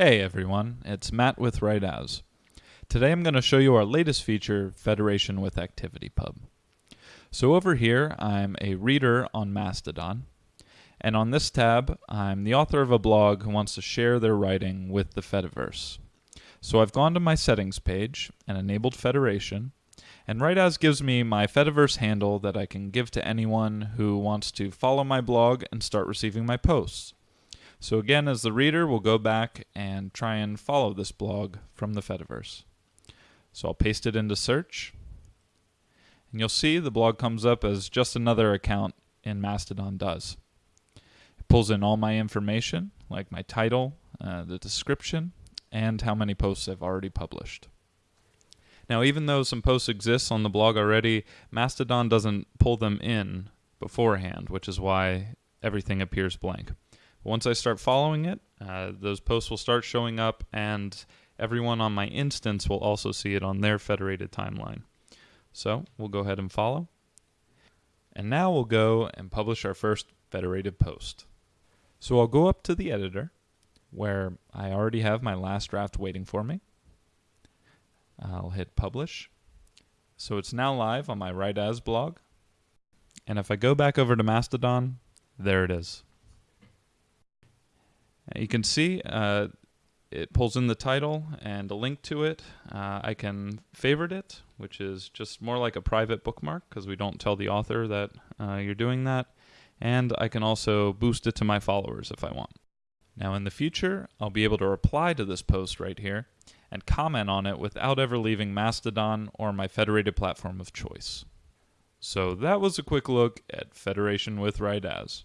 Hey everyone, it's Matt with WriteAs. Today I'm going to show you our latest feature, Federation with ActivityPub. So over here, I'm a reader on Mastodon, and on this tab, I'm the author of a blog who wants to share their writing with the Fediverse. So I've gone to my settings page and enabled Federation, and WriteAs gives me my Fediverse handle that I can give to anyone who wants to follow my blog and start receiving my posts. So again, as the reader, we'll go back and try and follow this blog from the Fediverse. So I'll paste it into search. And you'll see the blog comes up as just another account in Mastodon does. It pulls in all my information, like my title, uh, the description, and how many posts I've already published. Now, even though some posts exist on the blog already, Mastodon doesn't pull them in beforehand, which is why everything appears blank. Once I start following it, uh, those posts will start showing up, and everyone on my instance will also see it on their federated timeline. So we'll go ahead and follow. And now we'll go and publish our first federated post. So I'll go up to the editor where I already have my last draft waiting for me. I'll hit publish. So it's now live on my WriteAs blog. And if I go back over to Mastodon, there it is. You can see uh, it pulls in the title and a link to it. Uh, I can favorite it, which is just more like a private bookmark because we don't tell the author that uh, you're doing that. And I can also boost it to my followers if I want. Now in the future, I'll be able to reply to this post right here and comment on it without ever leaving Mastodon or my federated platform of choice. So that was a quick look at Federation with WriteAs.